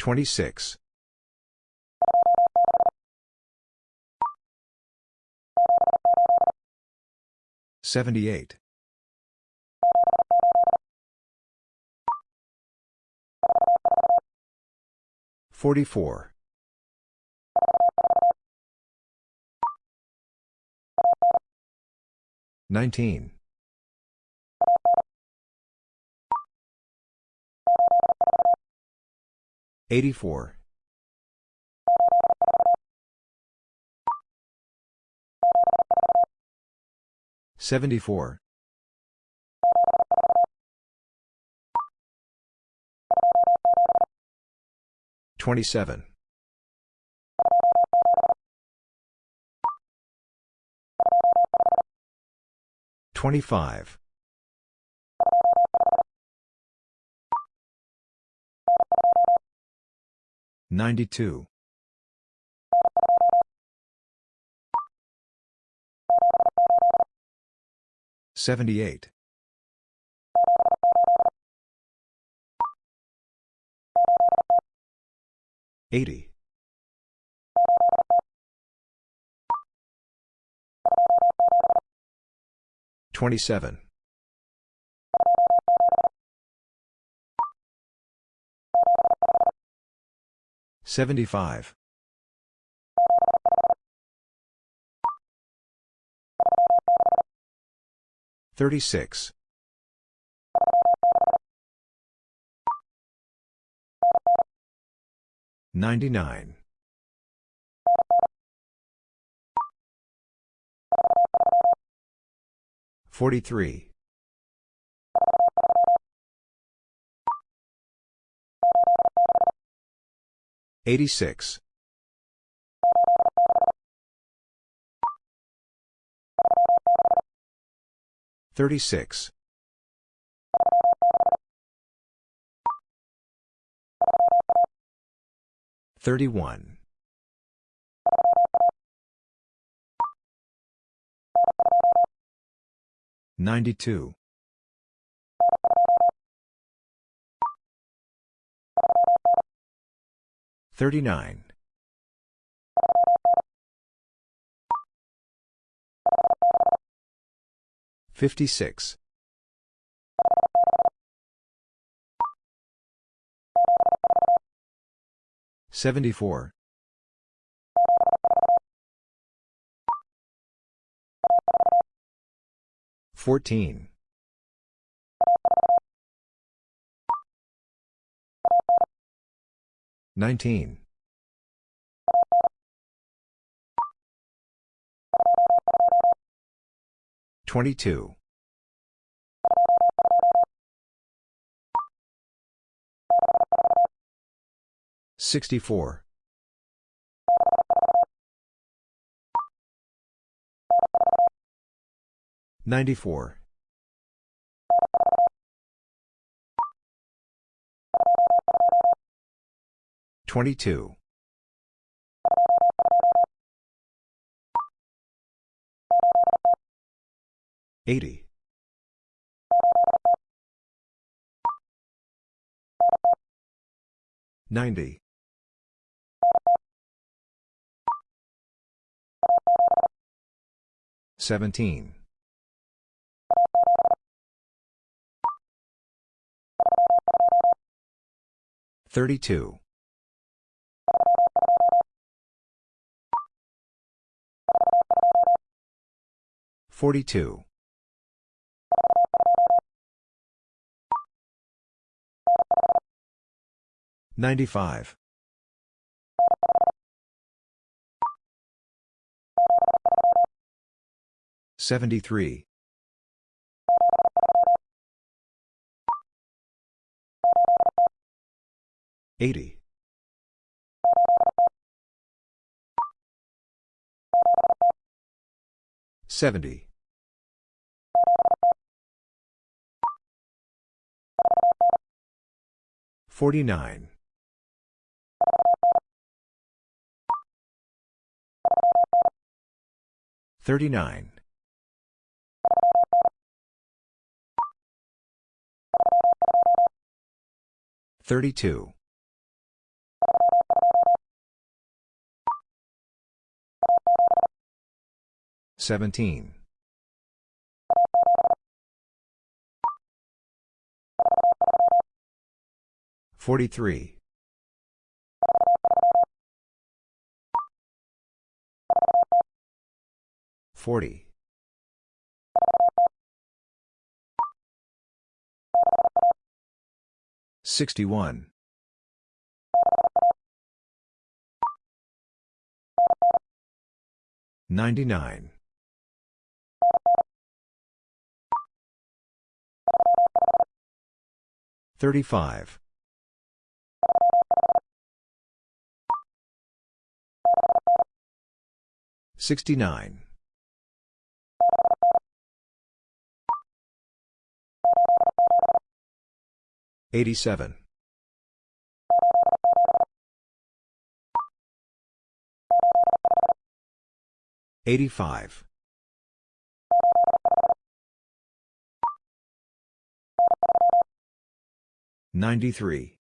26. 78. 44. 19. 84. 74. 27. 25. 92. 78. 80. 27. 75. 36. 99. 43. 86. 36. 31. 92. 39. 56. 74. 14. 19. 22. 64. 94. 22. 80. 90. 17. 32. 42. 95. 73. 80. 70. Forty-nine. Thirty-nine. Thirty-two. Seventeen. 43. 40. 61. 99. 35. 69. 87. 85. 93.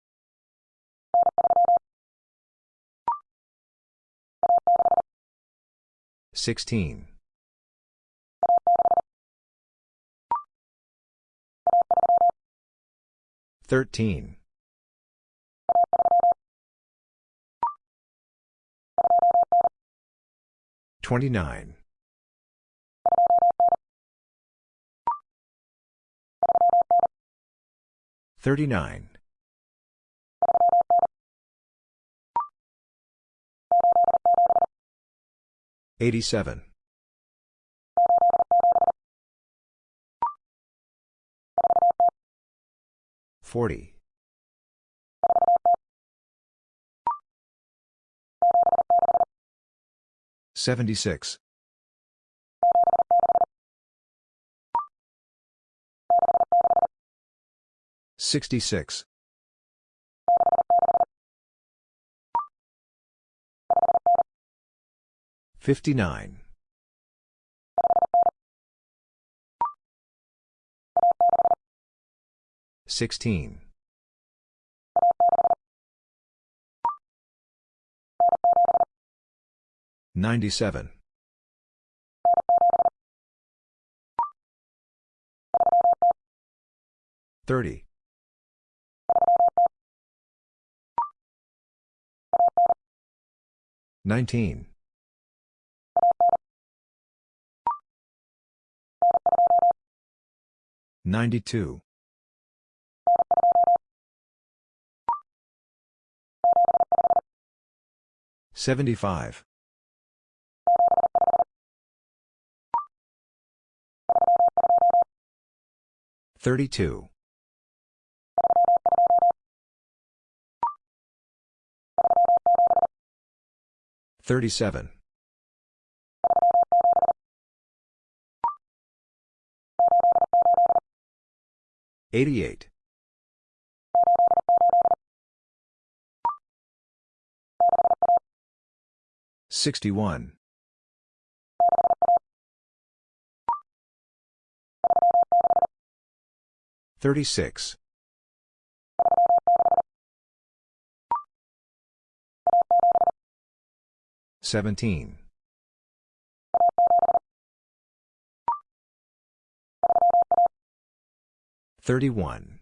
Sixteen. Thirteen. Twenty-nine. Thirty-nine. 87. 40. 76. 66. Fifty-nine. Sixteen. Ninety-seven. Thirty. Nineteen. 92. 75. 32. 37. 88. 61. 36. 17. Thirty-one.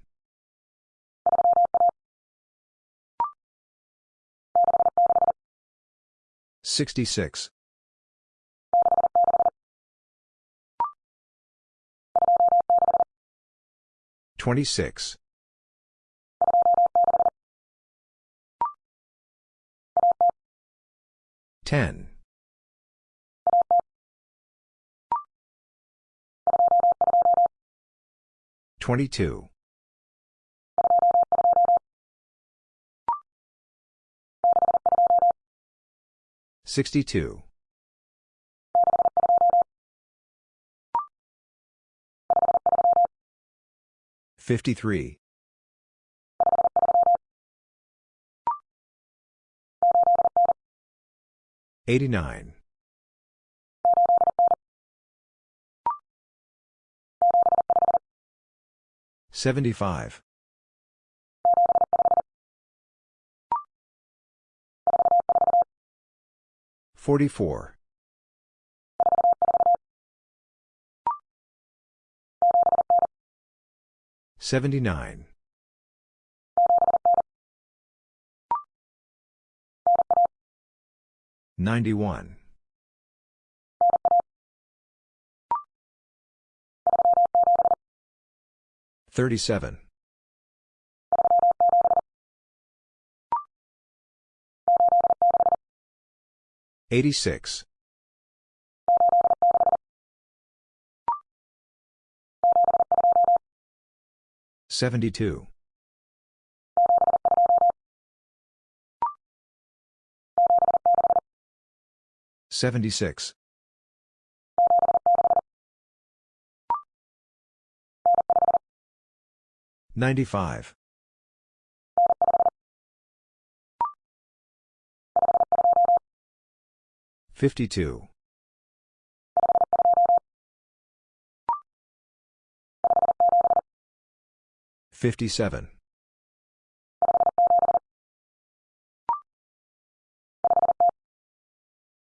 Sixty-six. Twenty-six. Ten. 22. 62. 53. 89. 75. 44. 79. 91. 37. 86. 72. 76. 95. 52. 57.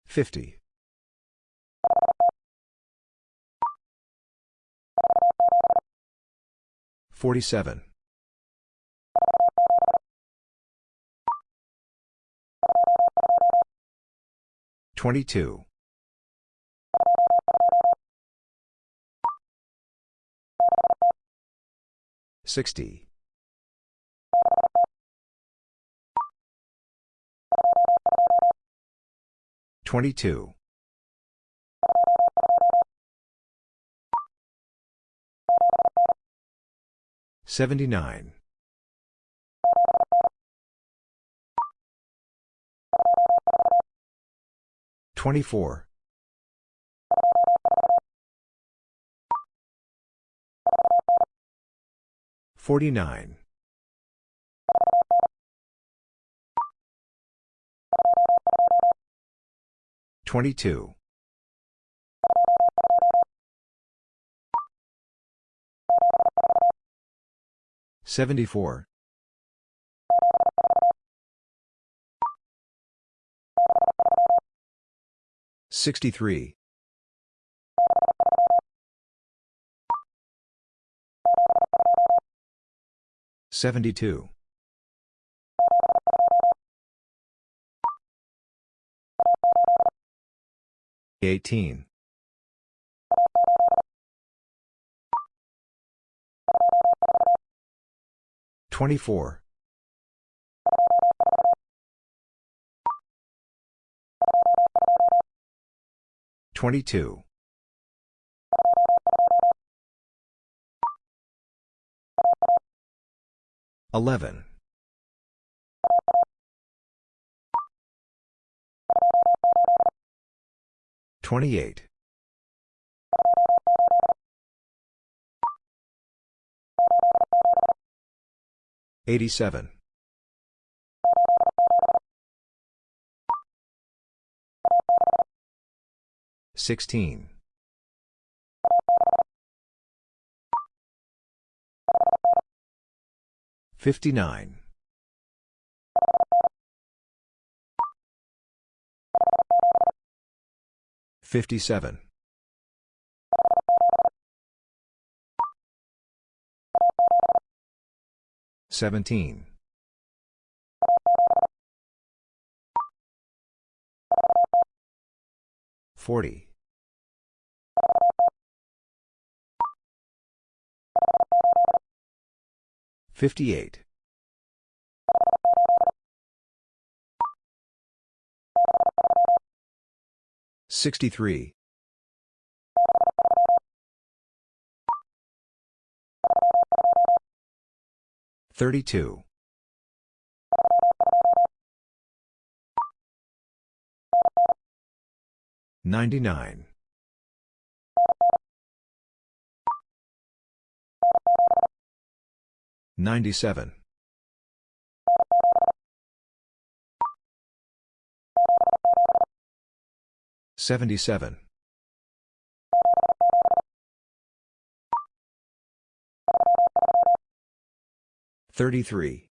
50. 47. 22. 60. 22. 79. 24. 49. 22. 74. 63. 72. 18. 24. 22. 11. 28. 87. 16. 59. 57. 17. 40. 58. 63. 32. 99. 97. 77. 33.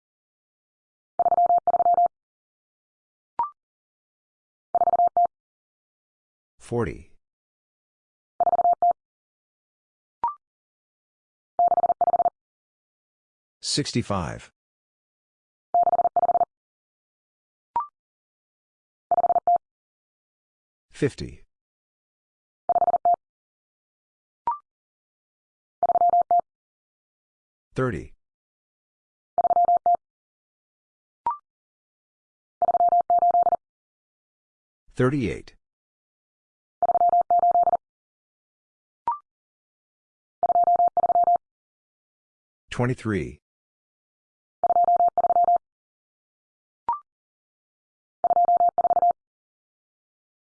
40. 65. 50. 30. 38. 23.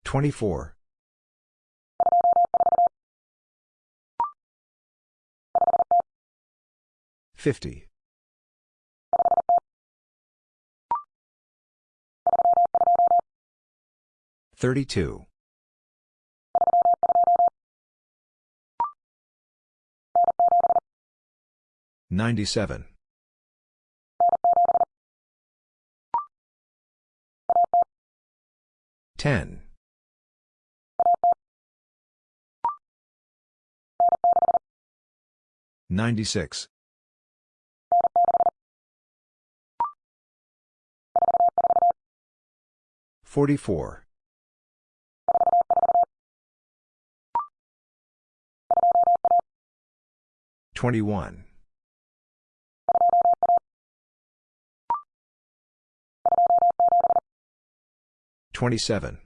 24. 50. 32. 97. 10. 96. 44. 21. 27.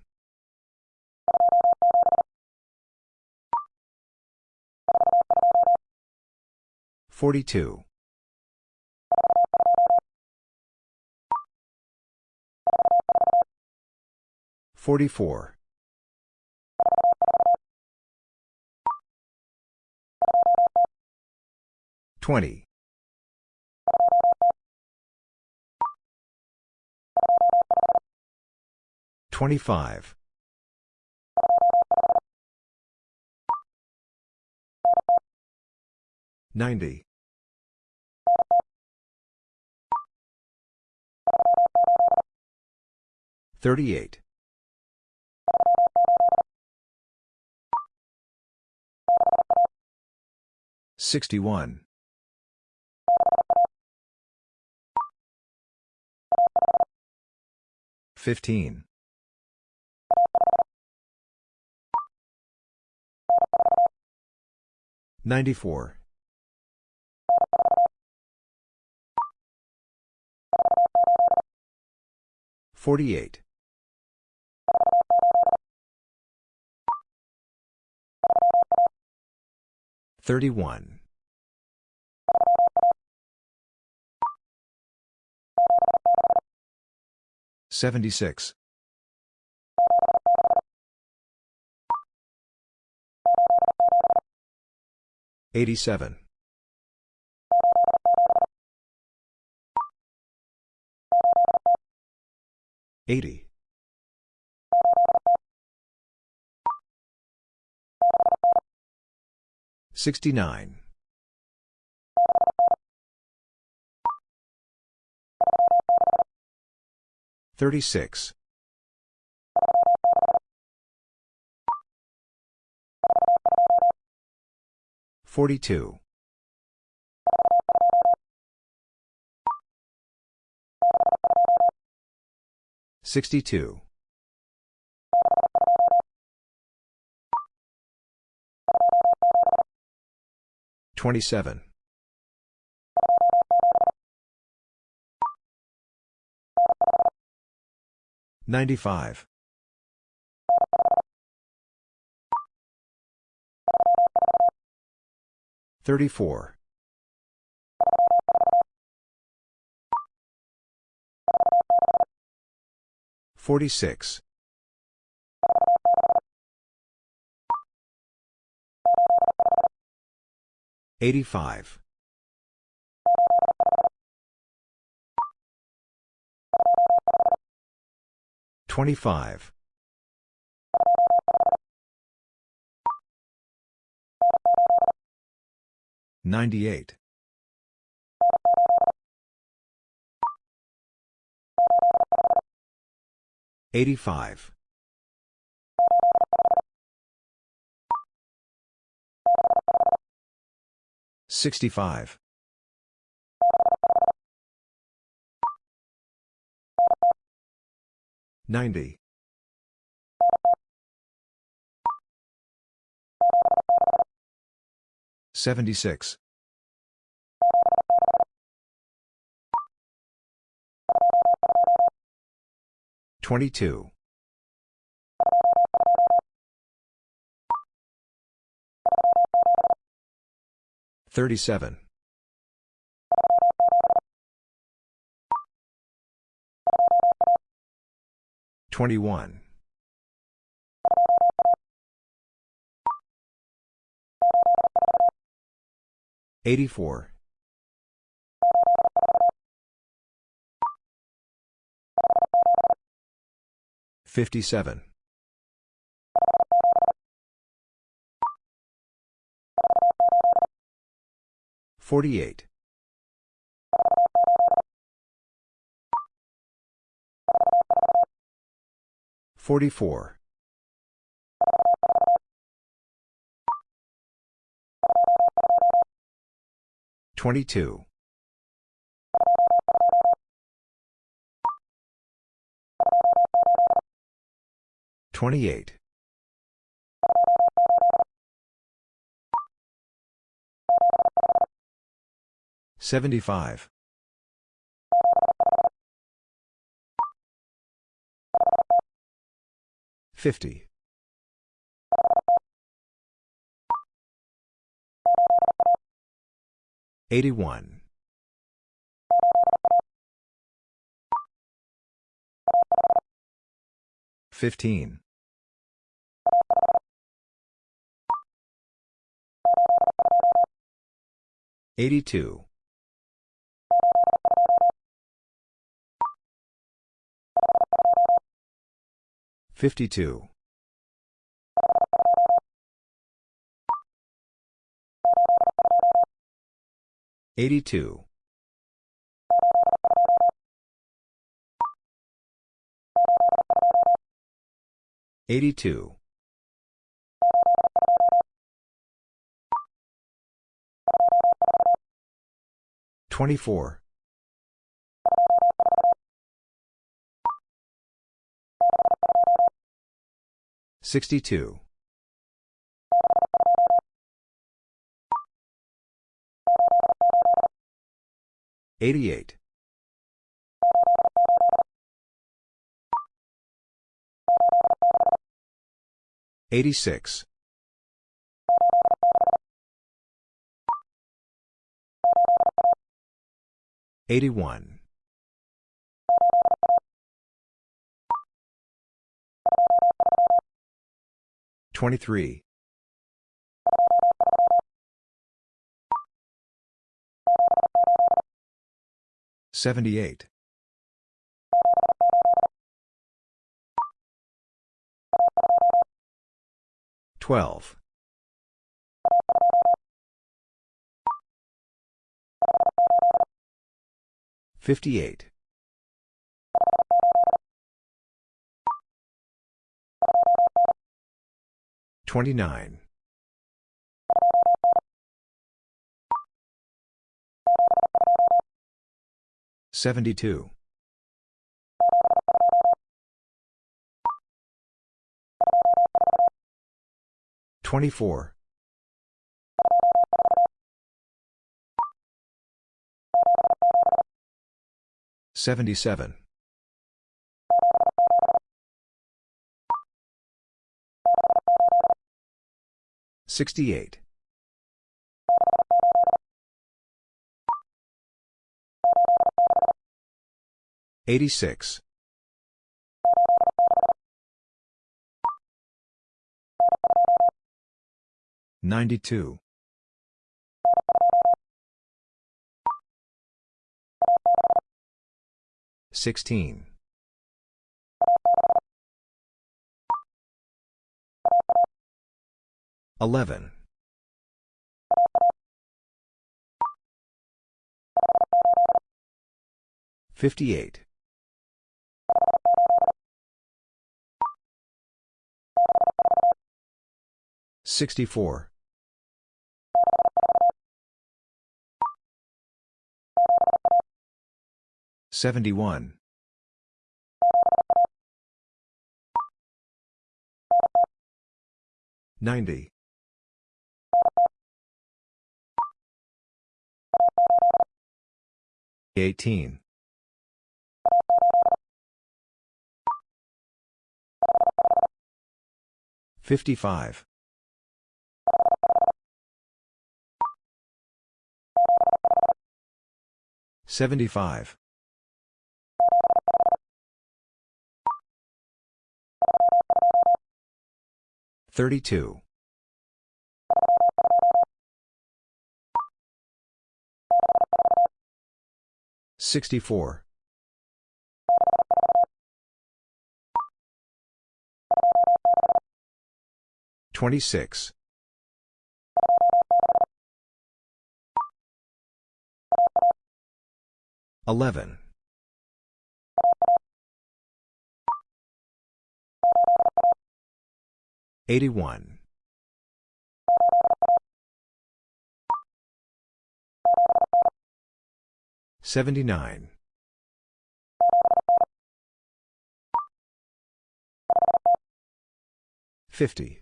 42. 44. 20. 25. 90. 38. 61. 15. 94. 48. 31. 76. 87. 80. 69. 36. 42. 62. 27. 95. 34. 46. 85. 25. 98. 85. 65. 90. 76. 22. 37. 21. 84. 57. 48. 44. 22. 28. 75. 50. 81. 15. 82. 52. 82. 82. 24. 62. 88. 86. 81. 23. 78. 12. 58. 29. 72. 24. 77. 68. 86. 92. 16. Eleven. Fifty-eight. Sixty-four. Seventy-one. Ninety. 18. 55. 75. 32. 64. 26. 11. 81. 79. 50.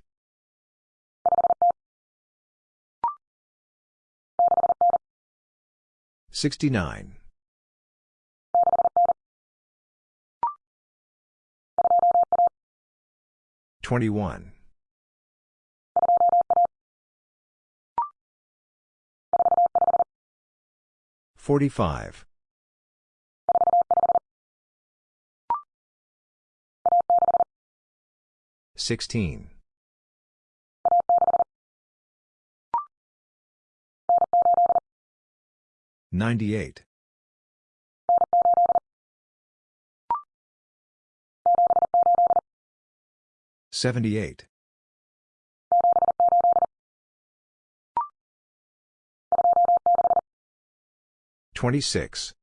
69. 21. 45. 16. 98. 78. 26.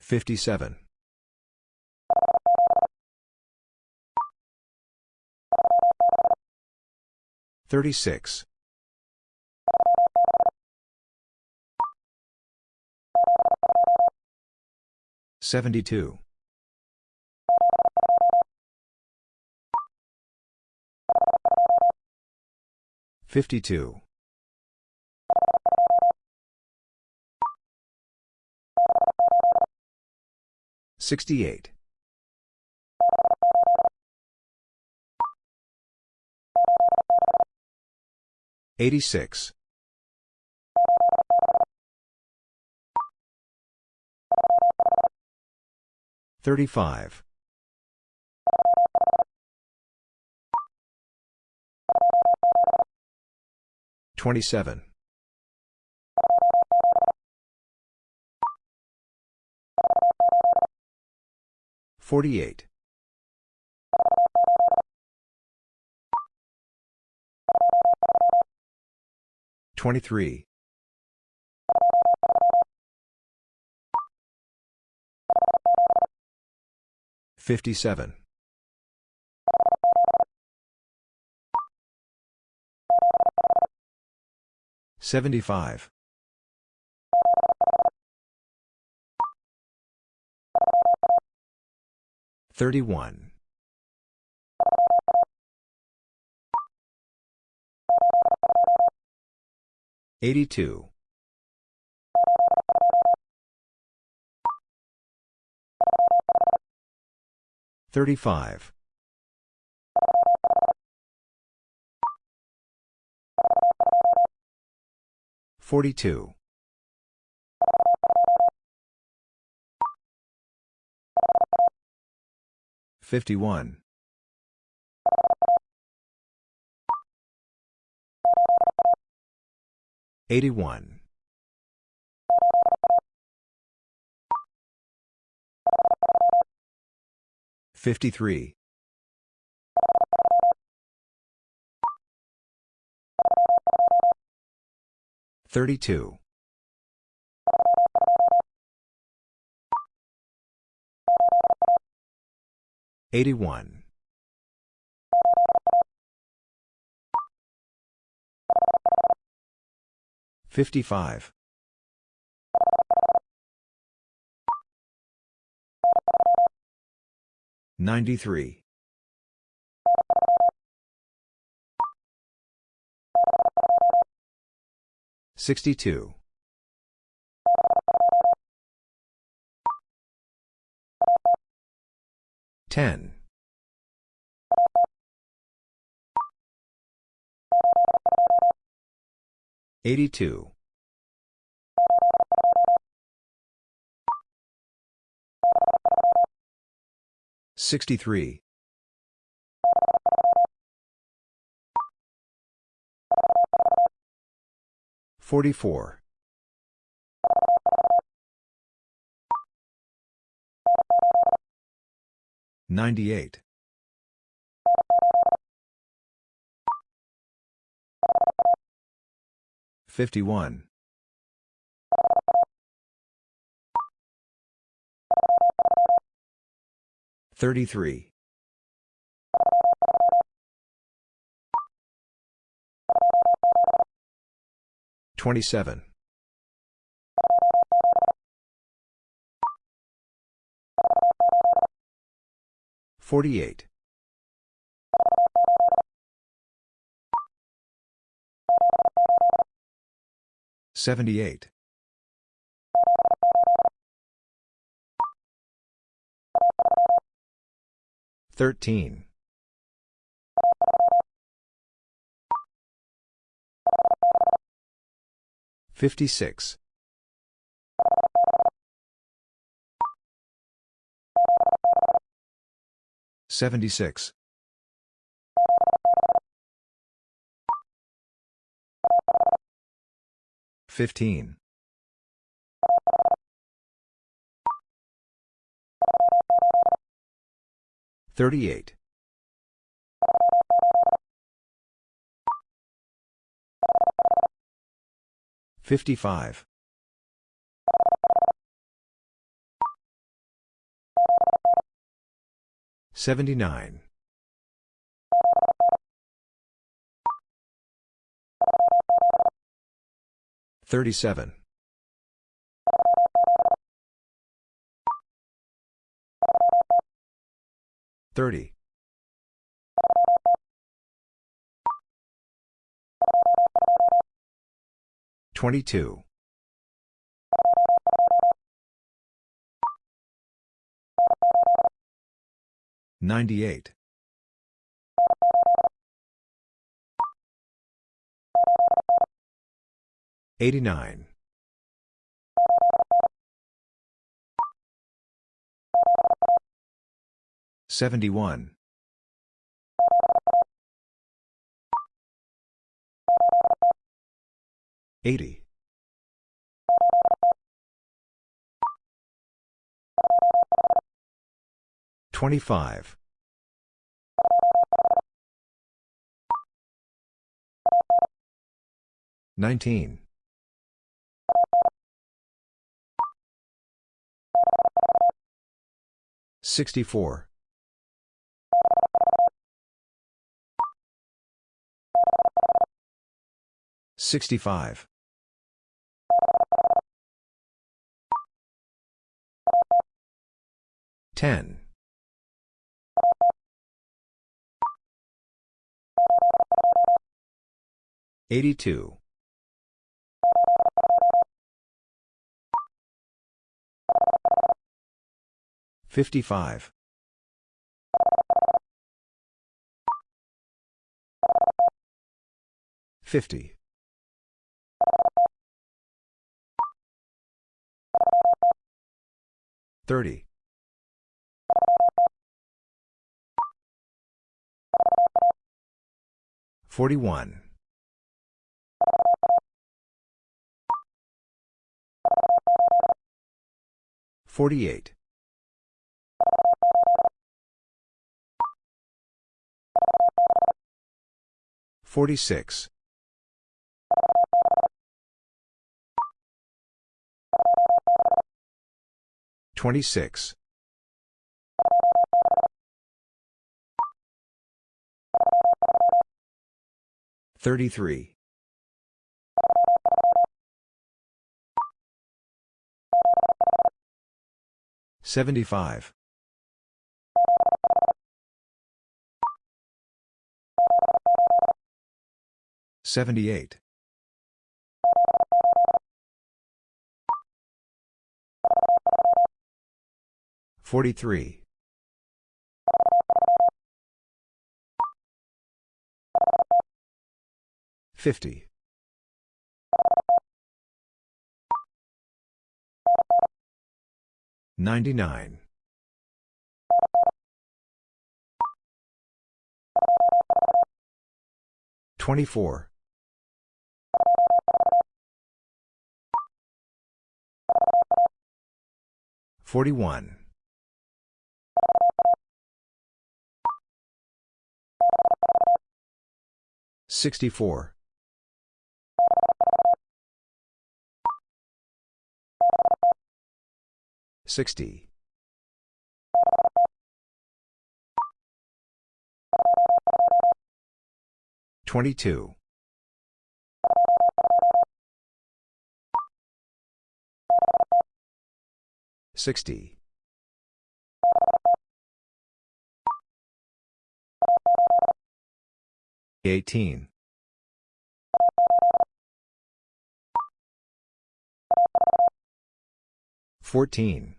57. 36. 72. 52. 68. 86. 35. 27. 48. 23. 57. 75. 31. 82. 35. 42. 51. 81. 53. 32. 81. 55. 55. 62. 10. 82. 63. 44. 98. 51. 33. 27. 48. 78. 13. 56. 76. 15. 38. 55. 79. 37. 30. 22. 98. 89. 71. 80. 25. 19. 64. 65. 10. 82. 55. 50. 30. 41. 48. 46. 26. 33. 75. 78. 43. 50. 99. 24. 41. 64. 60. 22. 60. 18. 14.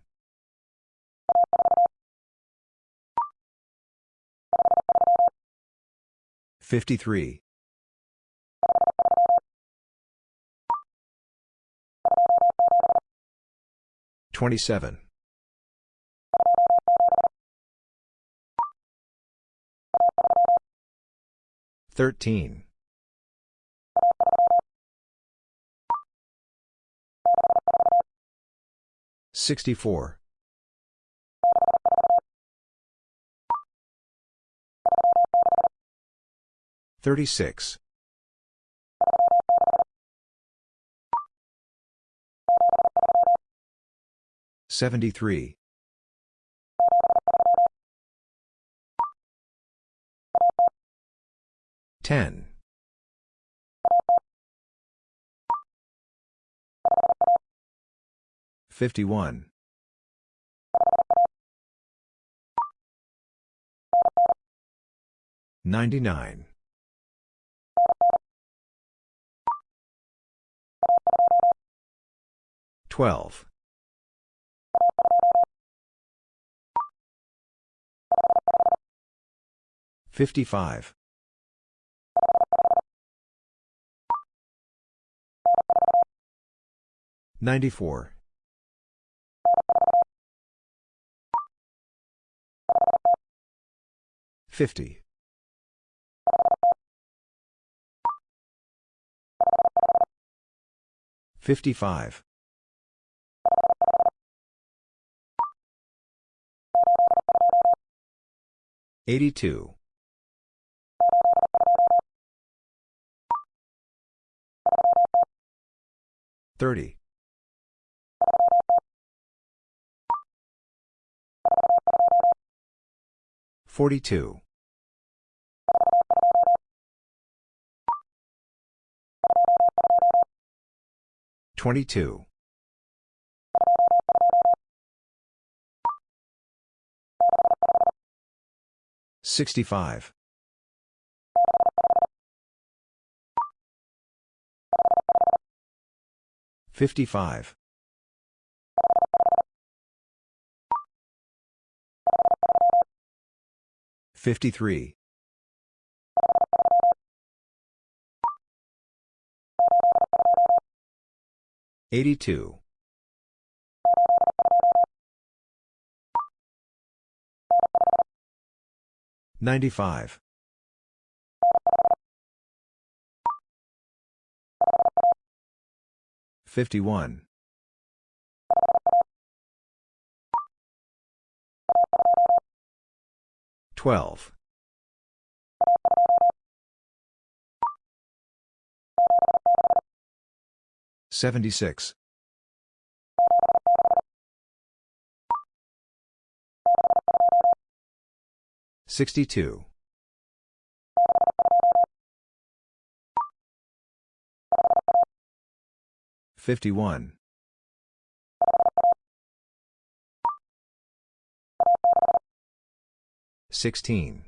53. 27. 13. 64. 36. 73. 10. 51. 99. 12. 55. 94. 50. 55. 82. 30. 42. 22. 65. 55. 53. 82. 95. 51. 12. 76. 62. 51. 16.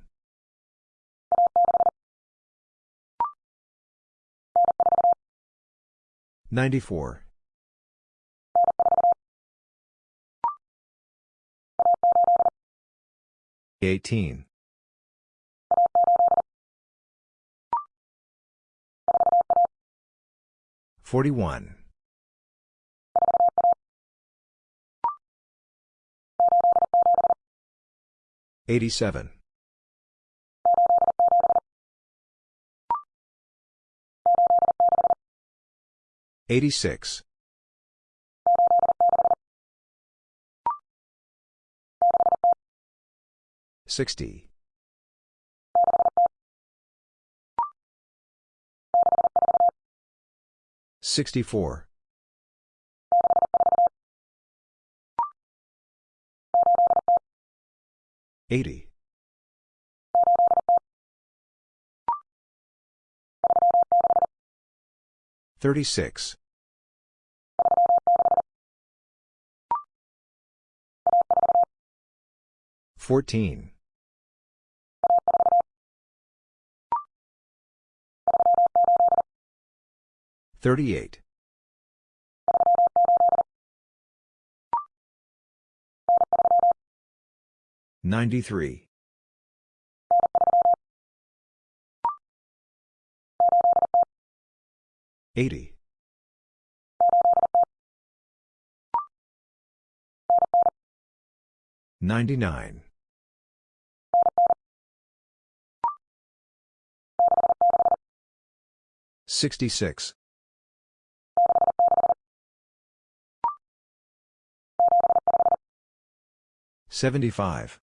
94. 18. 41. 87. 86. 60. 64. 80. 36. 14. 38. 93. 80. 99. 66. 75.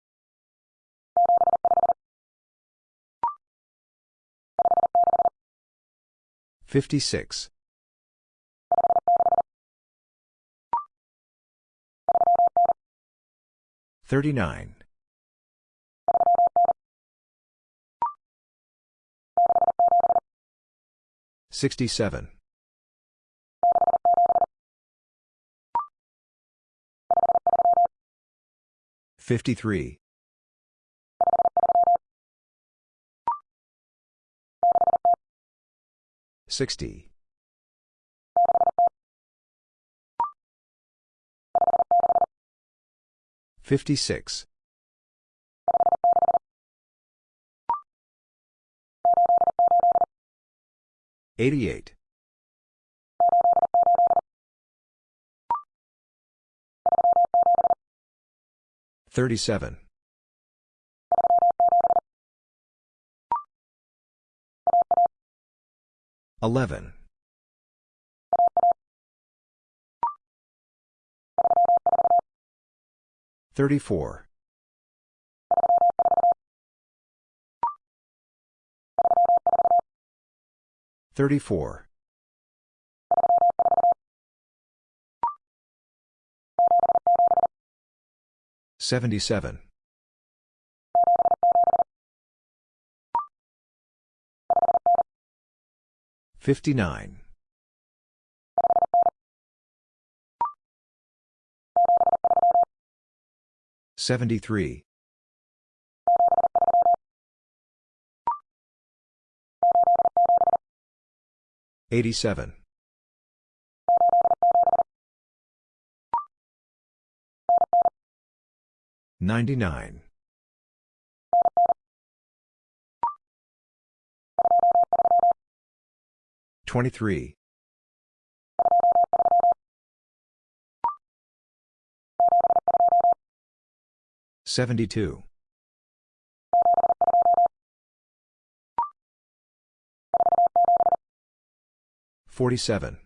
56. 39. 67. 53. 60. 56. 88. 37. 11. 34. 34. 77. 59. 73. 87. 99. 23. 72. 47.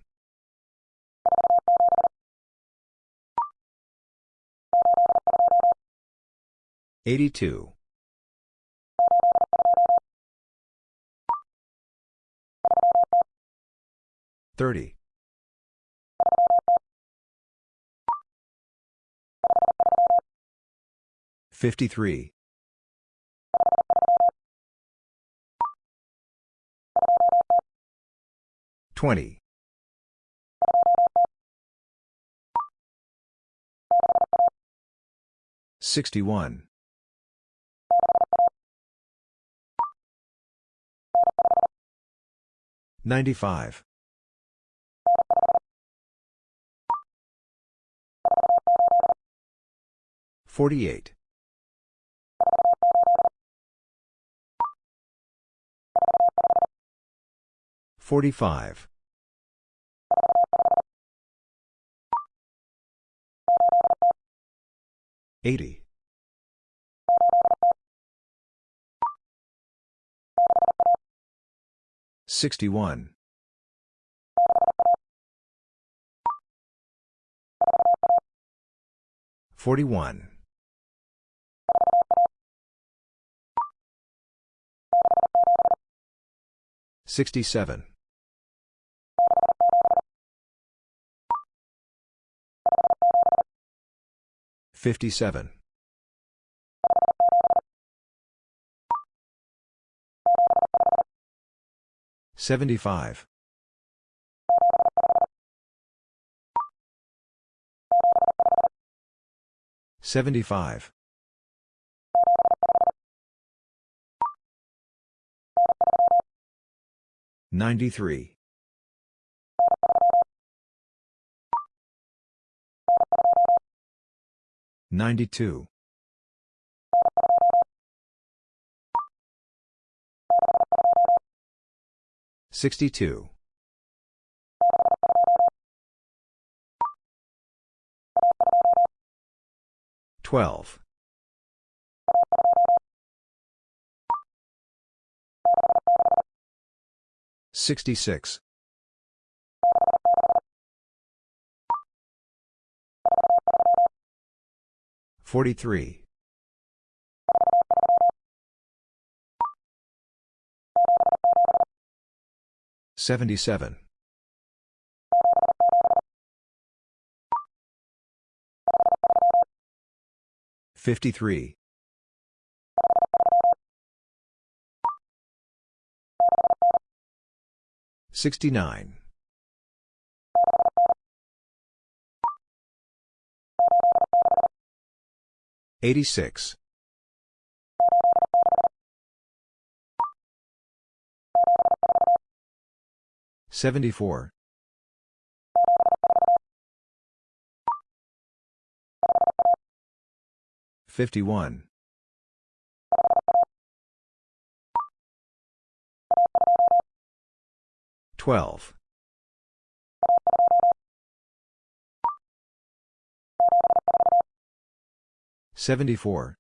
82. 30. 53. 20. 61. 95. 48. 45. 80. 61. 41. 67. 57. 75. 75. 93. 92. 62. 12. 66. 43. 77. 53. 69. 86. 74. 51. 12. 74.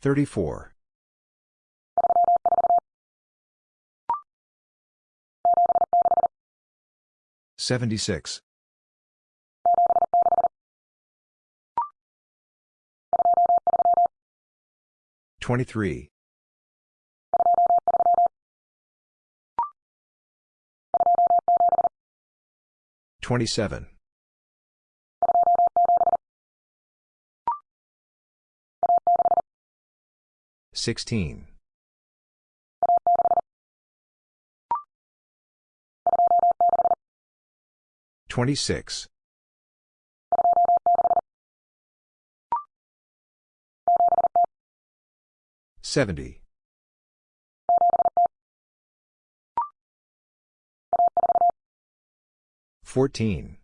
34. 76. 23. 27. 16. 26. 70. 14.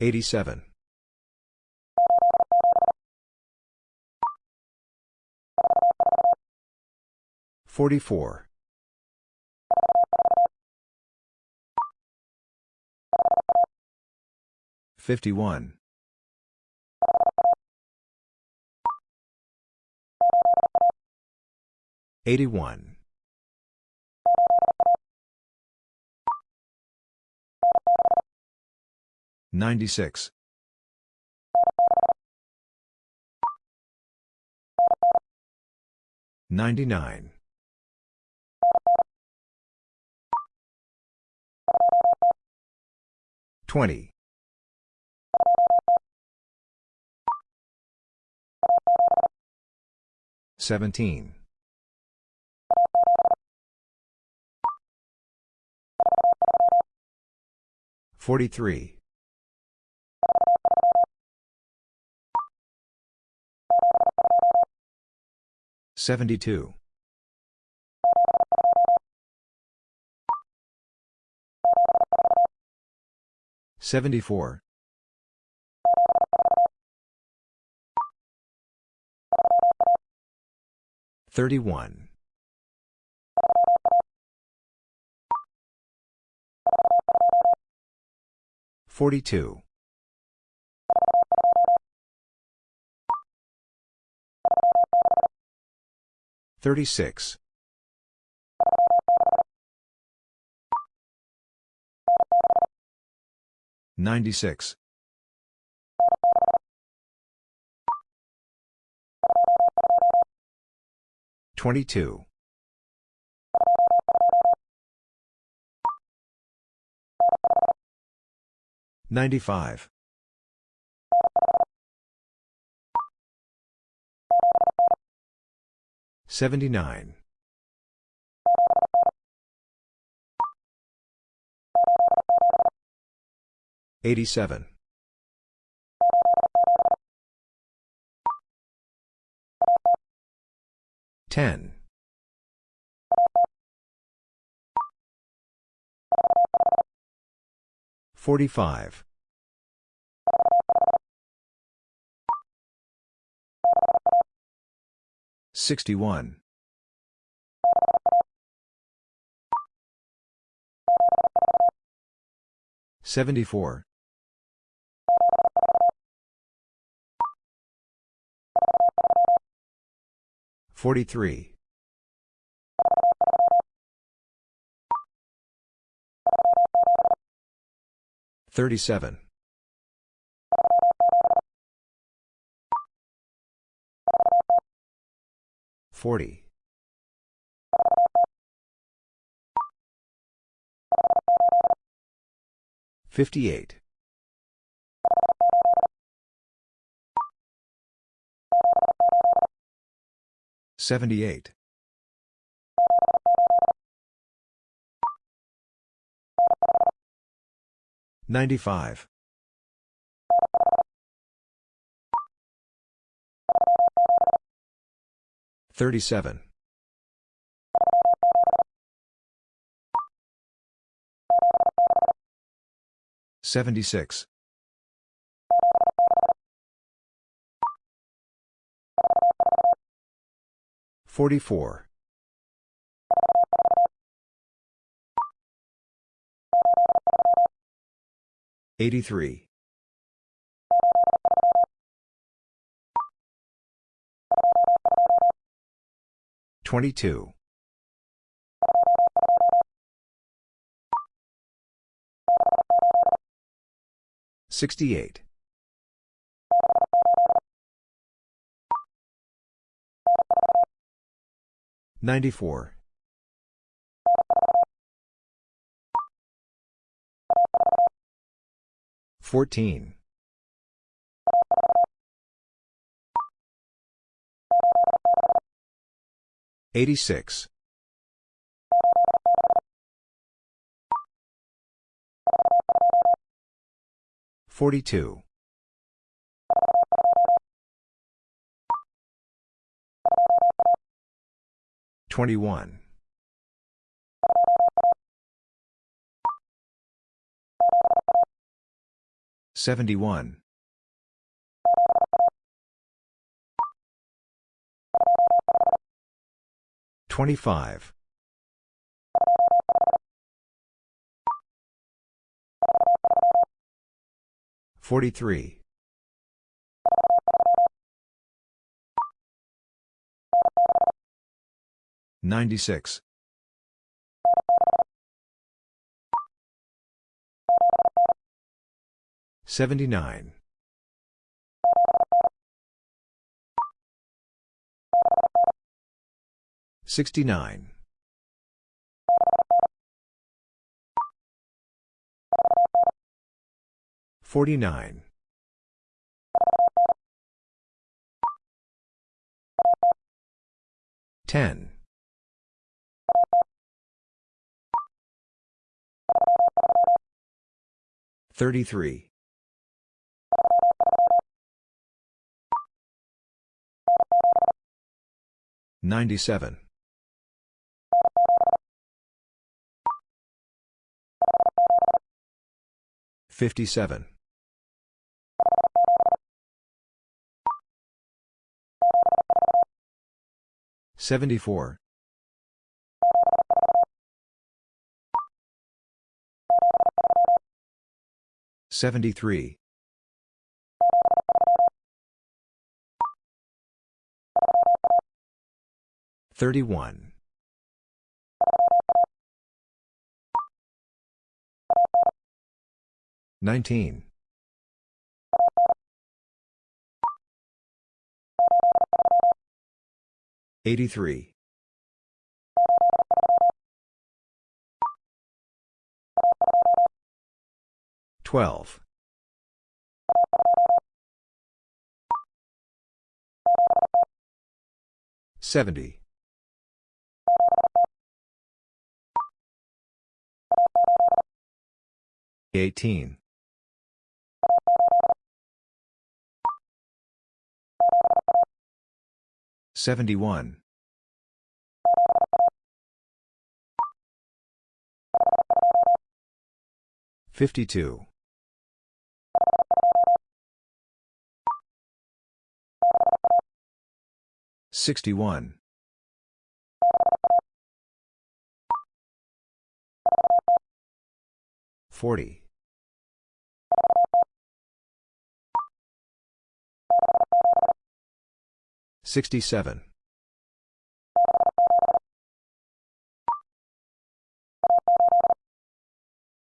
87. 44. 51. 81. 96. 99. 20. 17. 43. Seventy-two. Seventy-four. Thirty-one. Forty-two. Thirty-six. Ninety-six. Twenty-two. Ninety-five. Seventy-nine. Eighty-seven. Ten. Forty-five. Sixty-one. Seventy-four. Forty-three. Thirty-seven. Forty. Fifty-eight. Seventy-eight. Ninety-five. Thirty-seven. Seventy-six. Forty-four. Eighty-three. Twenty-two. Sixty-eight. Ninety-four. Fourteen. Eighty-six. Forty-two. Twenty-one. Seventy-one. Twenty-five. Forty-three. Ninety-six. Seventy-nine. Sixty-nine. Forty-nine. Ten. Thirty-three. 97. 57. 74. 73. 31. 19. 83. 12. 70. 18. 71. 52. 61. 40. 67.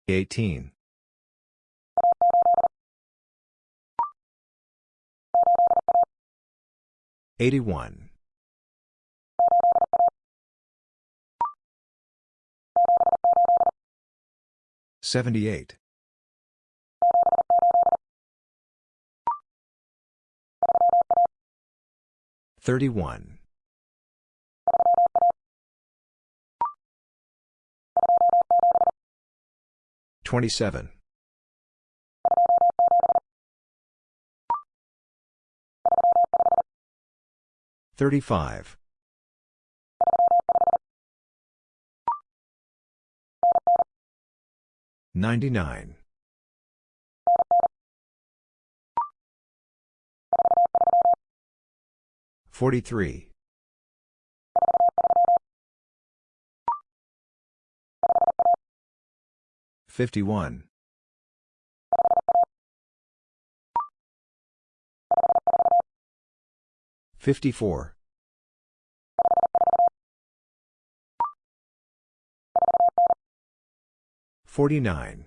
18. 81. 78. 31. 27. 35. 99. 43. 51. 54. 49.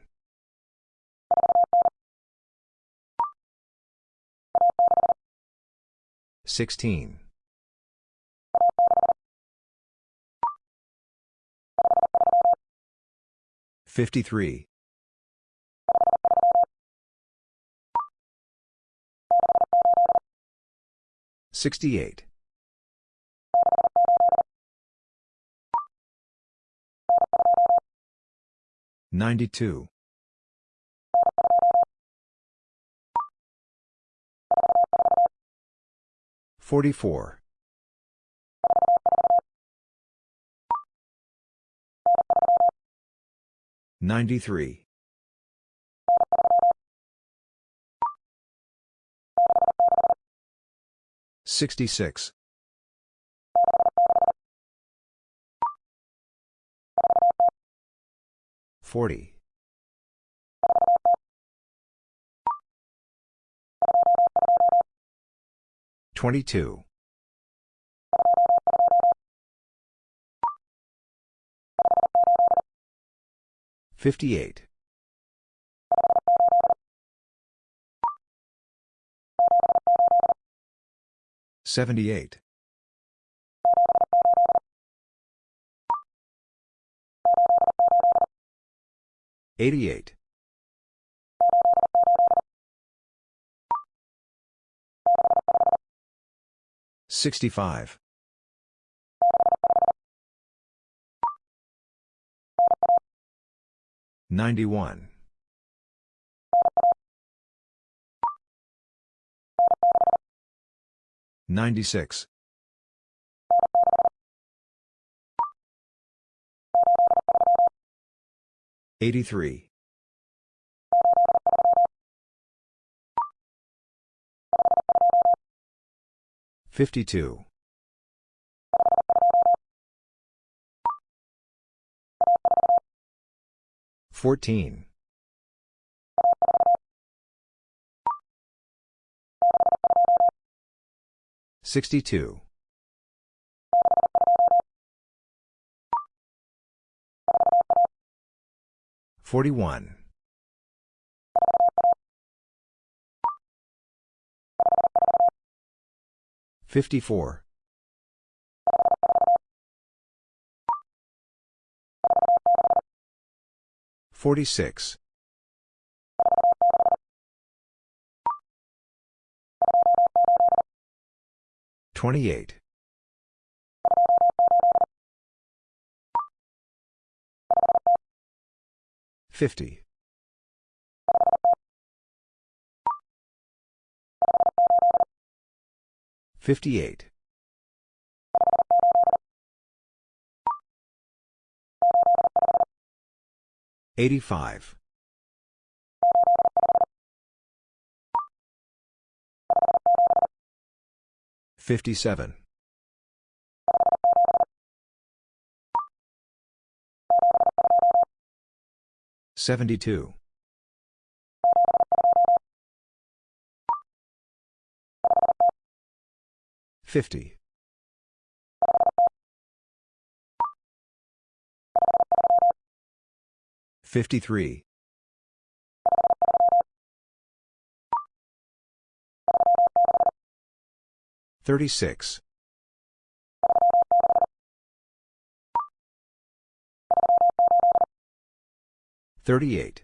16. 53. 68. 92. 44. 93. 66. 40. 22. 58. 78. 88. 65. 91. 96. 83. 52. 14. 62. 41. 54. 46. 28. 50. 58. 85. 57. 72. 50. 53. 36. 38.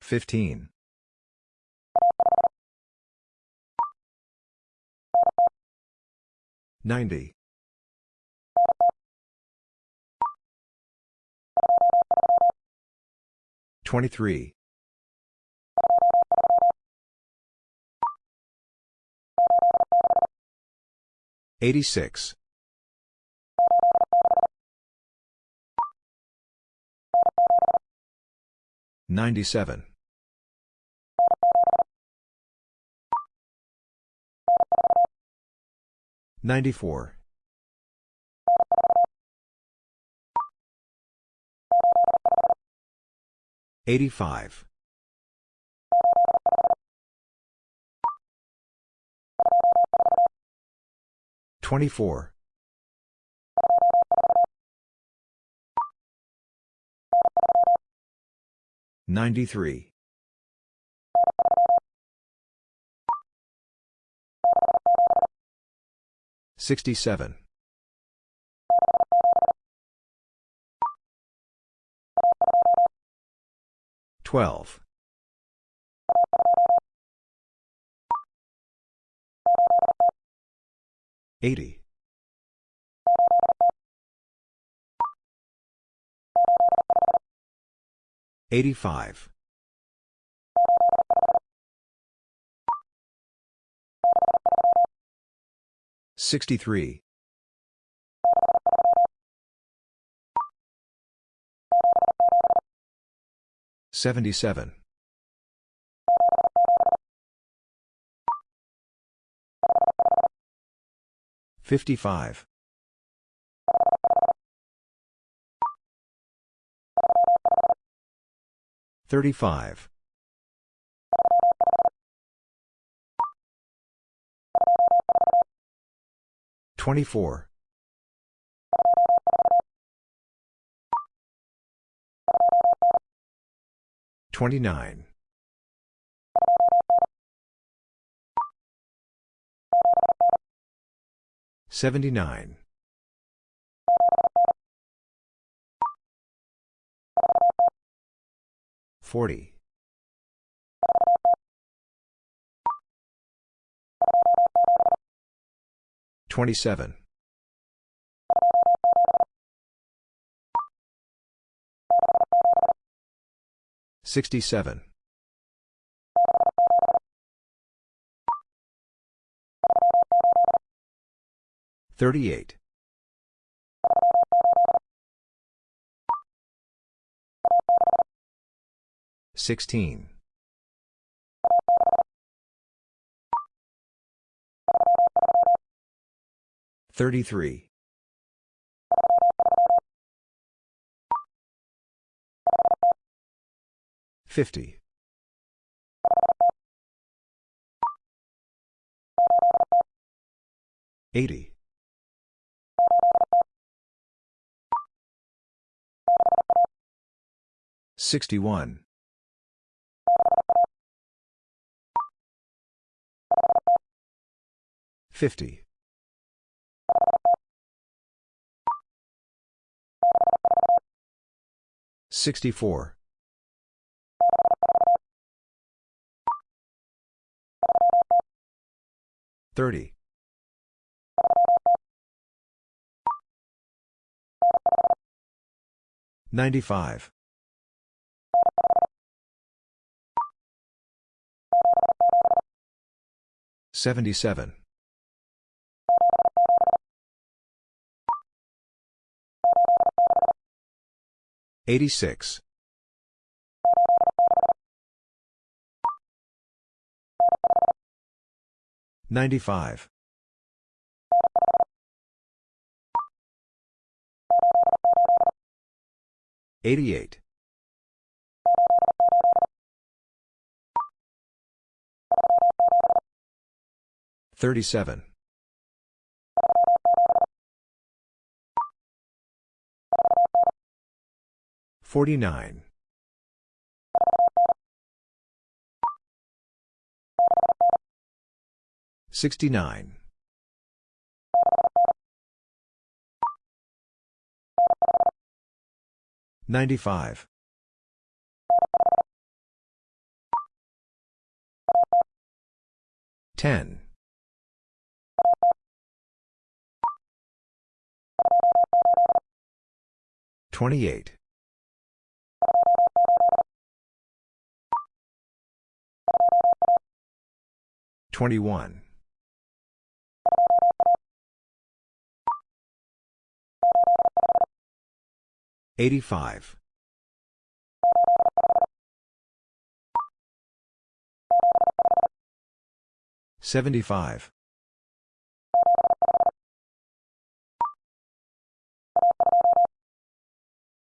15. 90. 23. 86. 97. 94. 85. 24. 93. 67. 12. 80. 85. 63. 77. 55. 35. 24. 29. 79. 40. 27. 67. 38. 16. 33. 50. 80. 61. 50. 64. 30. 95. 77. 86. 95. 88. 37. 49. 69. 95. 10. 28. 21. 85. 75.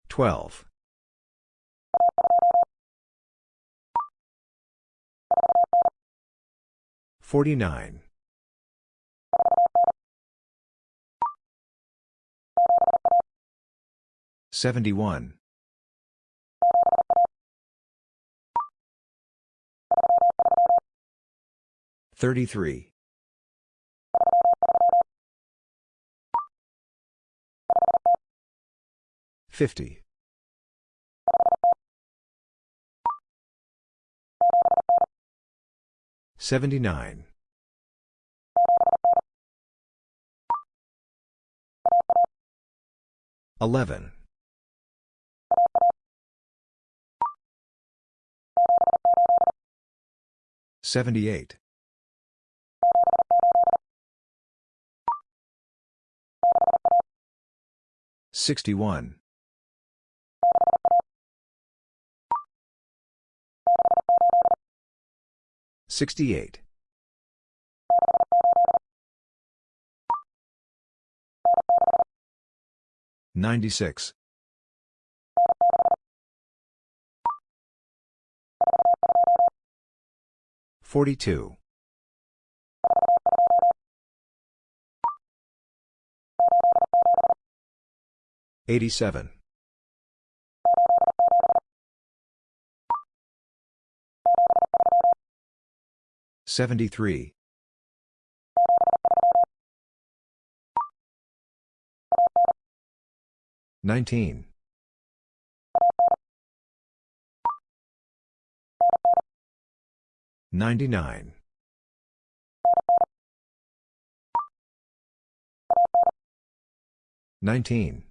12. 49. 71. 33. 50. 79. 11. 78. 61. 68. 96. 42. 87. 73. 19. 99. 19.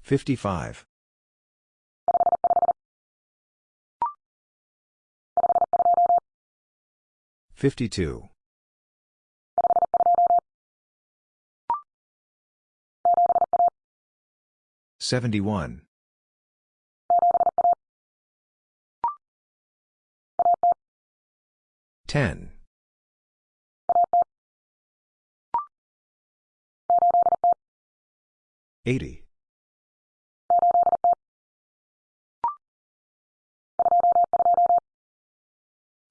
55. 52. 71. 10. 80.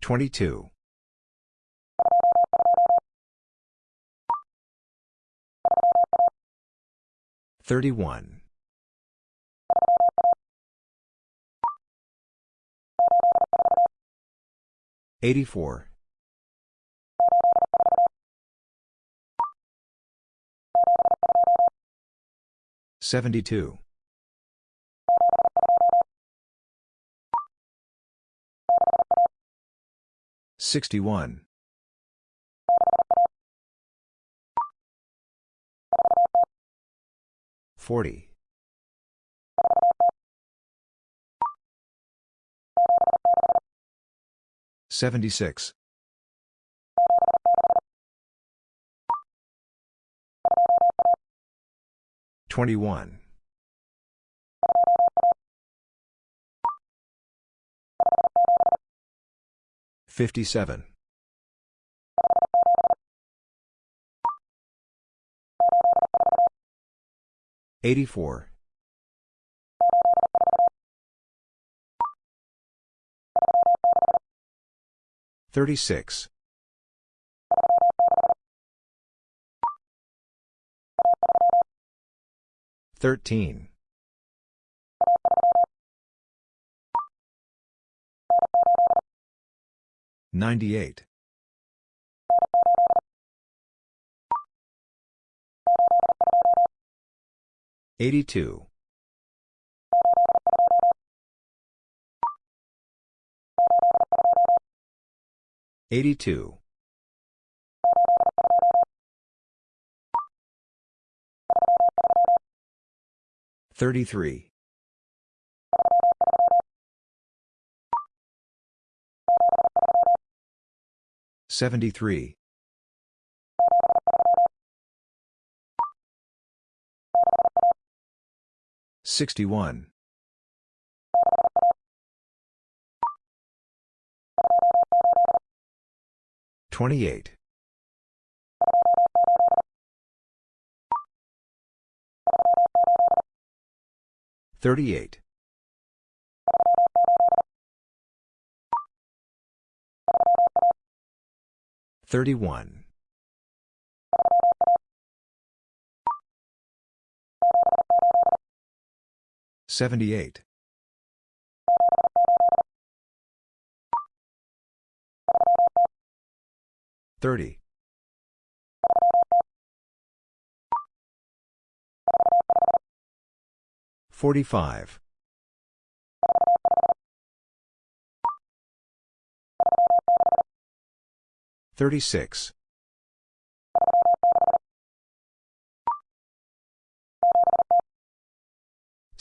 22. 31. 84. 72. 61. 40. 76. 21. 57. 84. 36. 13. 98. 82. 82. 33. 73. 61. 28. 38. 31. 78. 30. 45. 36.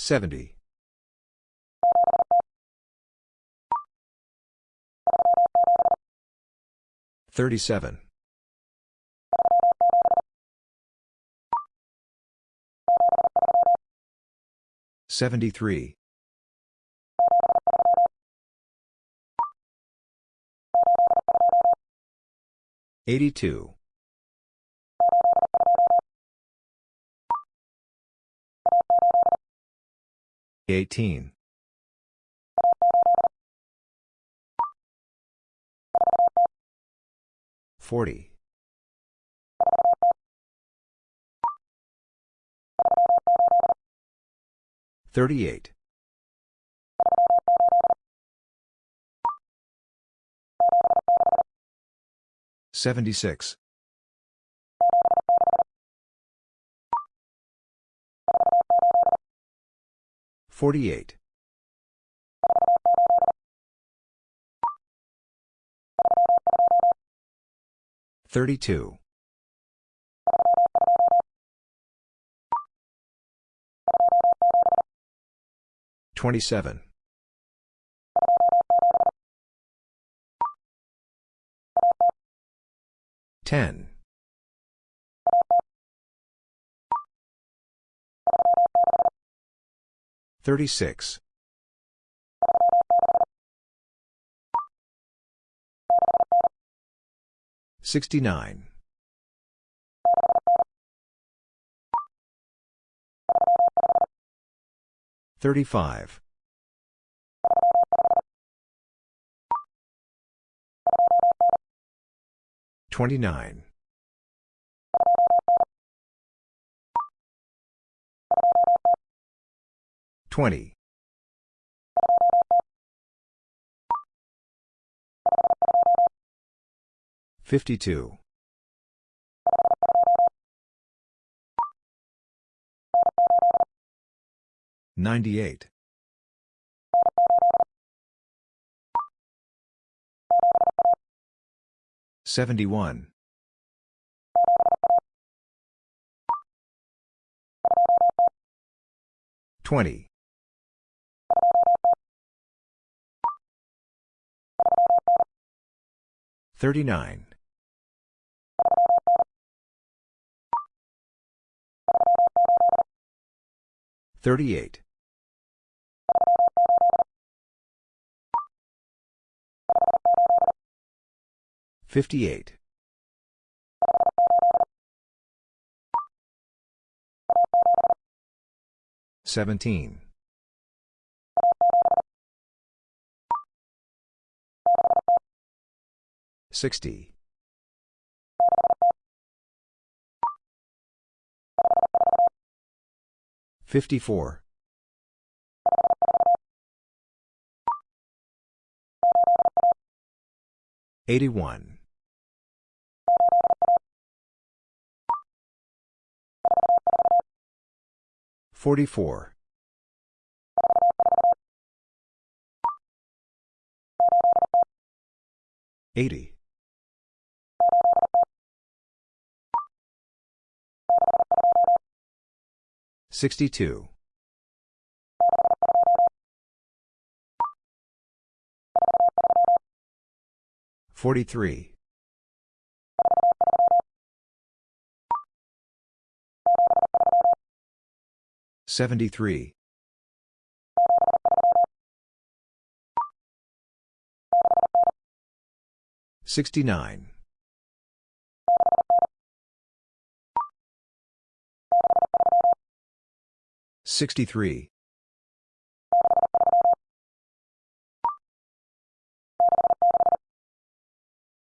70. 37. 73. 82. 18. 40. 38. 76. 48. 32. 27. 10. 36. 69. 35. 29. 20. 52. 98. 71. 20. 39. 38. 58. 17. 60. 54. 81. 44. 80. 62. 43. 73. 69. 63.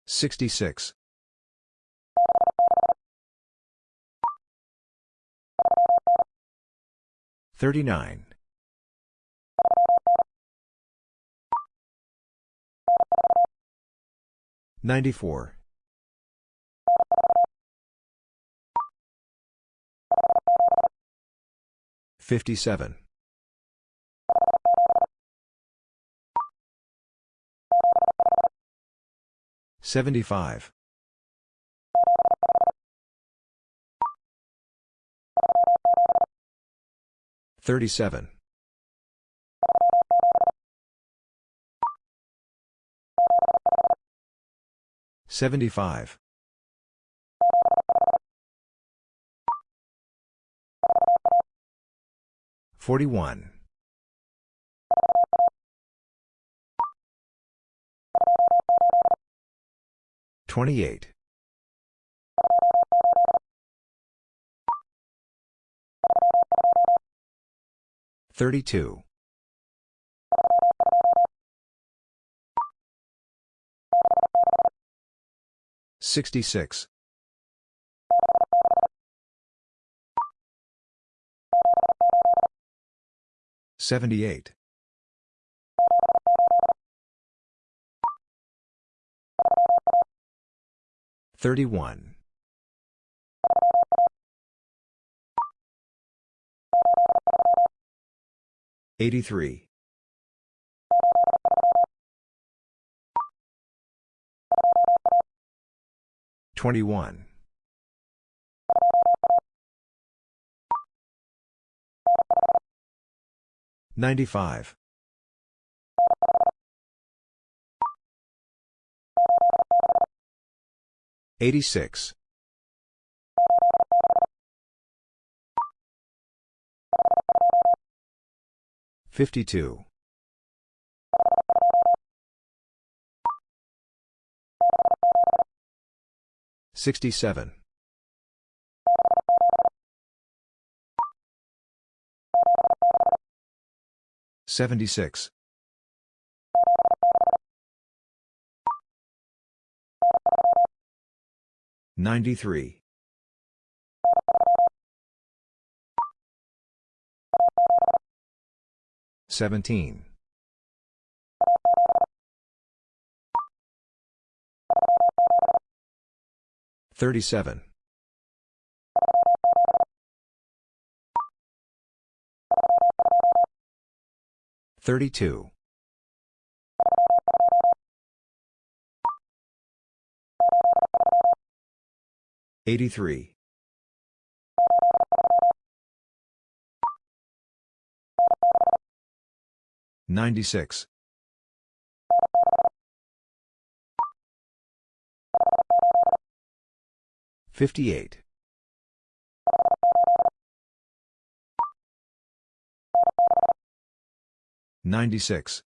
66. 39. 94. 57. 75. 37. 75. 41. 28. 32. 66. 78. 31. 83. 21. 95. 86. 52. 67. 76. 93. 17. 37. 32. 83. 96. 58. 96.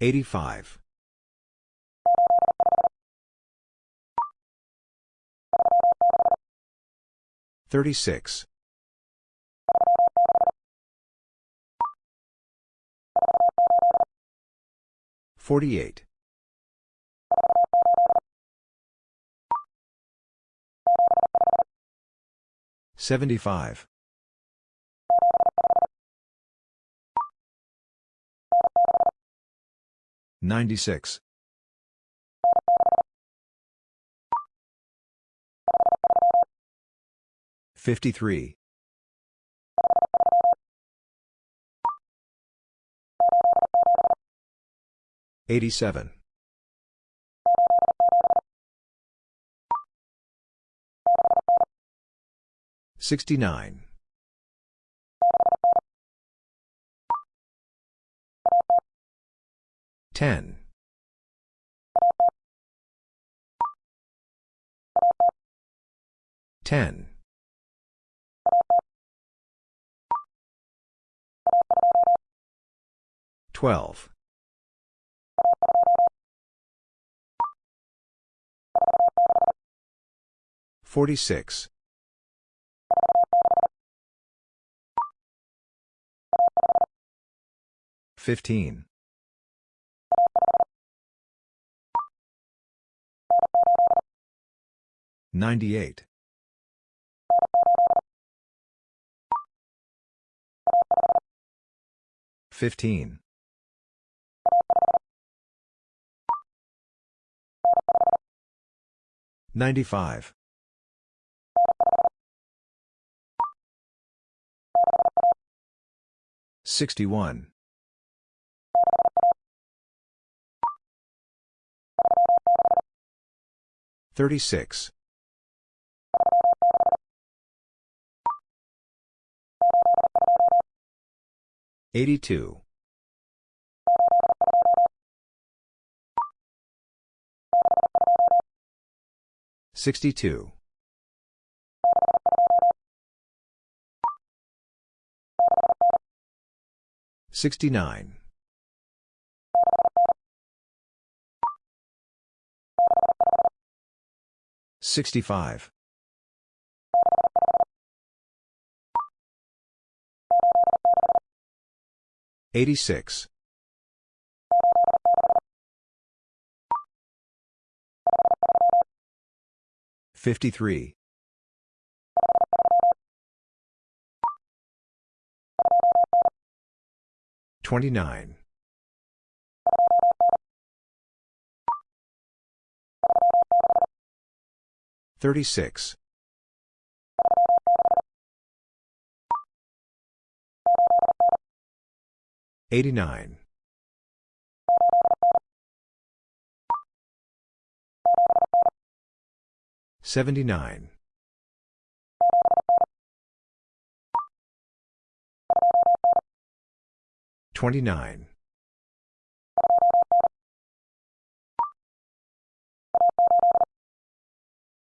85. 36. 48. 75. 96. 53. 87. 69. 10. 10. 12. 46. 15. 98. 15. 95. 61. 36. 82. 62. 69. 65. 86. 53. 29. 36. 89. 79. 29.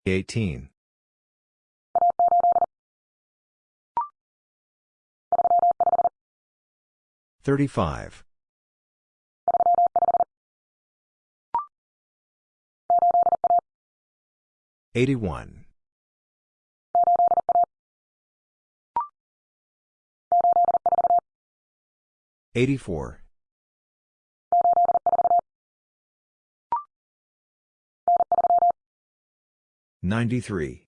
18. 35. 81. 84. 93.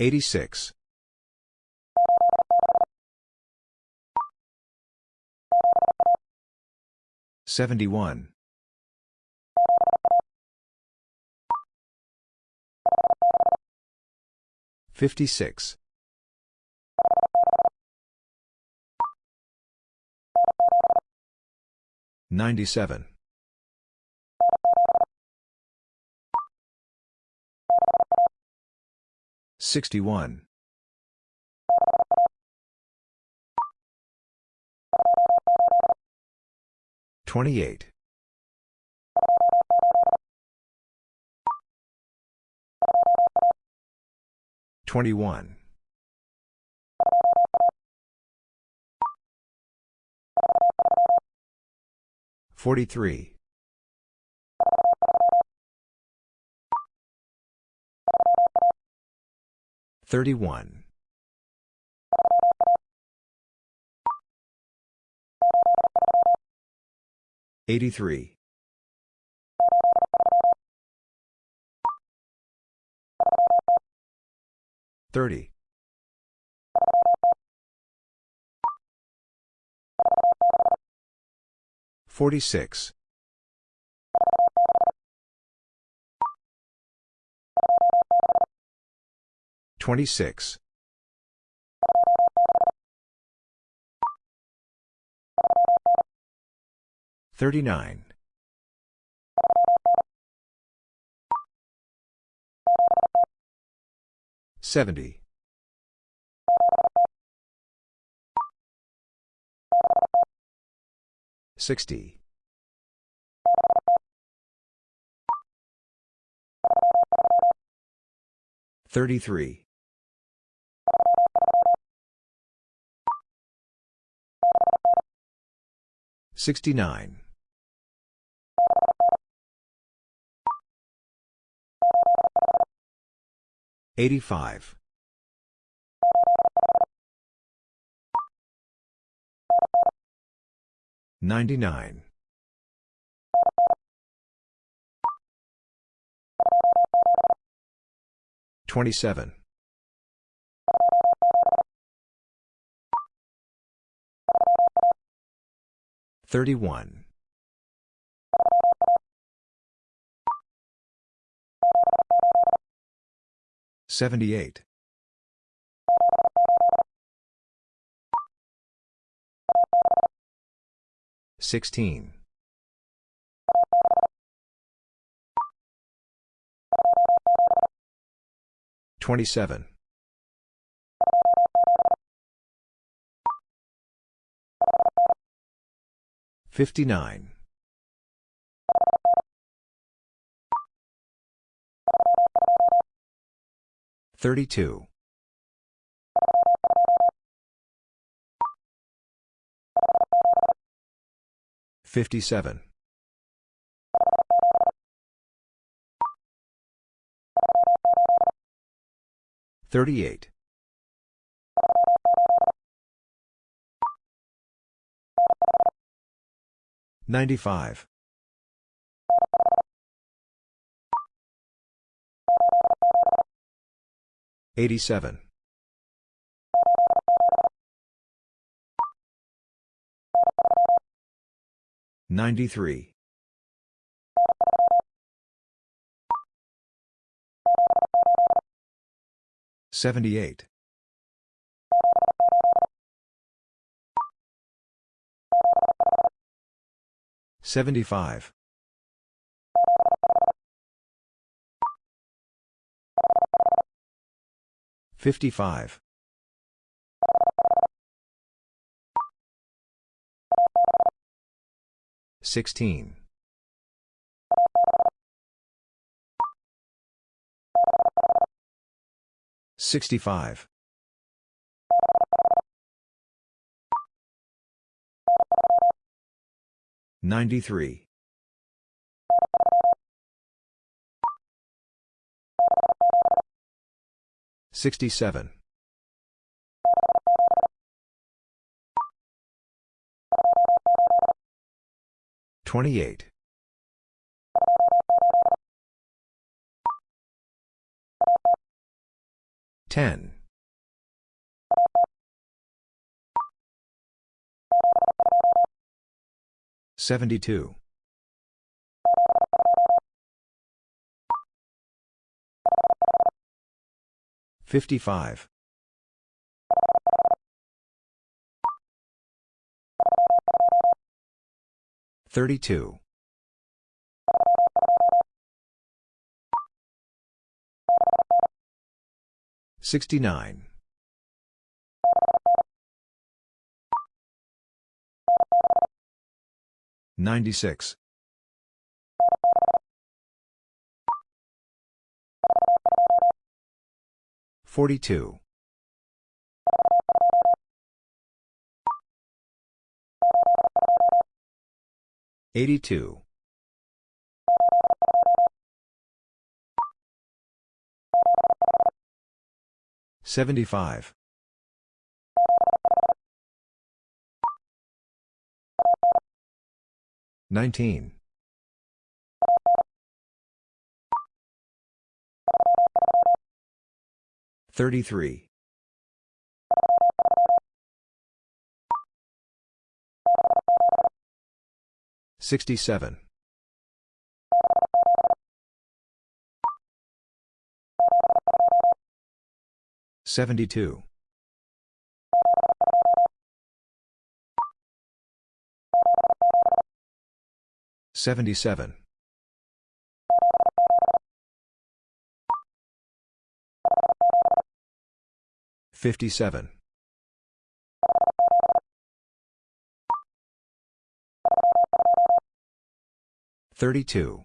86. 71. 56. 97. 61. 28. 21. 43. 31. 83. 30. 46. 26. 39. 70. 60. 33. 69. 85. 99. 27. 31. 78. 16. 27. 59. 32. 57. 38. 95. 87. 93. 78. 75. 55. 16. 65. 93. 67. 28. 10. 72. 55. 32. 69. 96. 42. 82. 75. 19. 33. 67. 72. 77. 57. 32.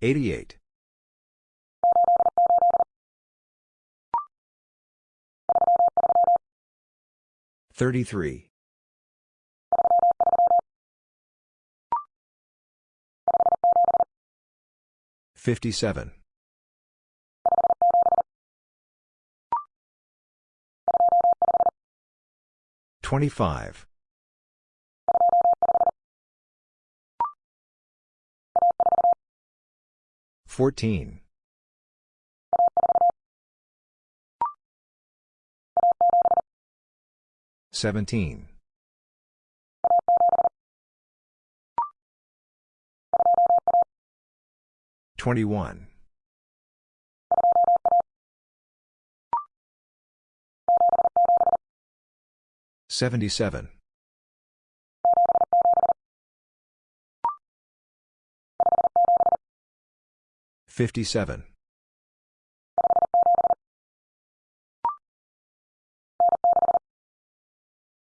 88. 33. 57. 25. 14. 17. 21. 77. 57.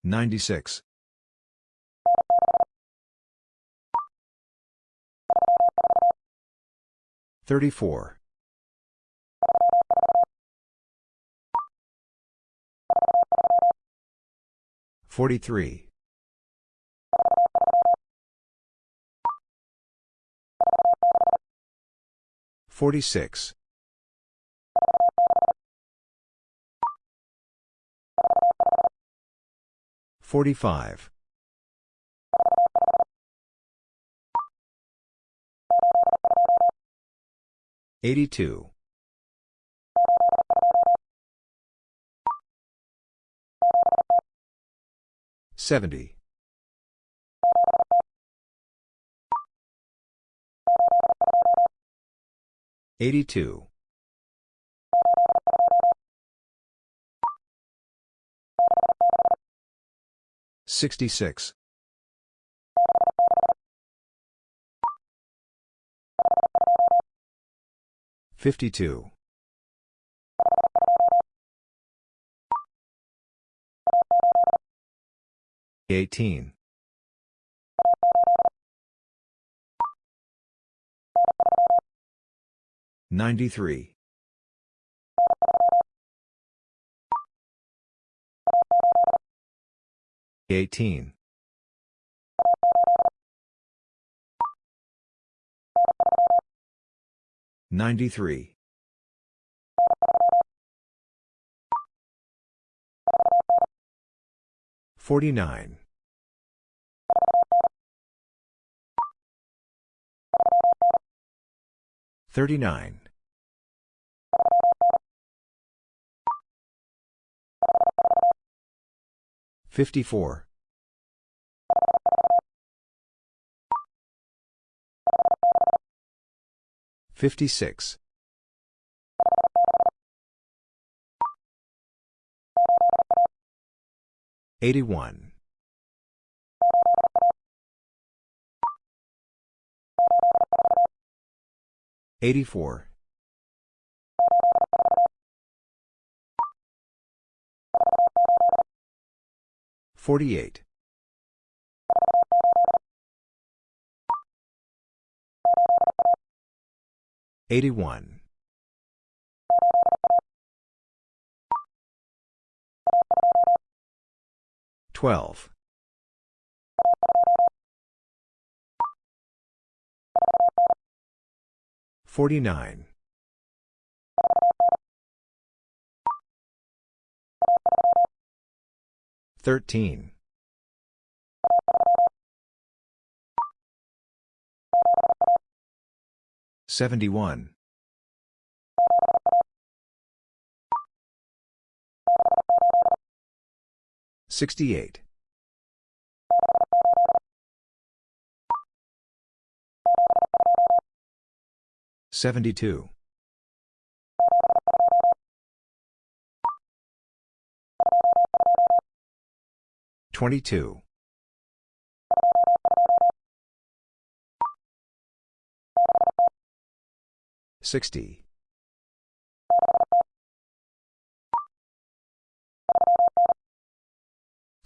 96. 34. 43. 46. 45. 82. 70. 82. 66. 52. 18. 93. 18. 93. 49. 39. 54. 56. 81. 84. 48. 81. 12. 49. 13. 71. 68. 72. 22. 60.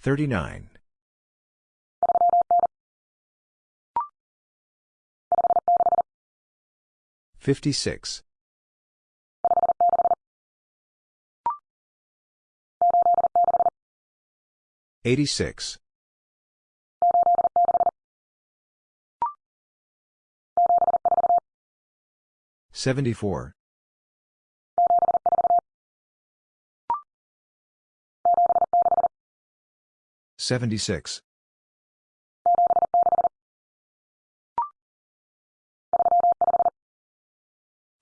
39. 56. 86. 74. 76.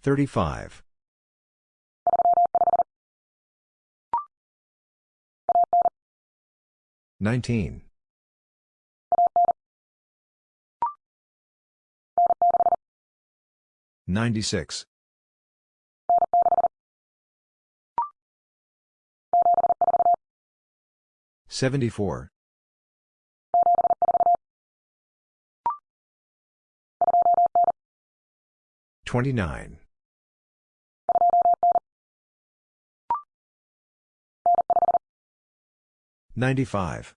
35. 19. 96. 74. 29. 95.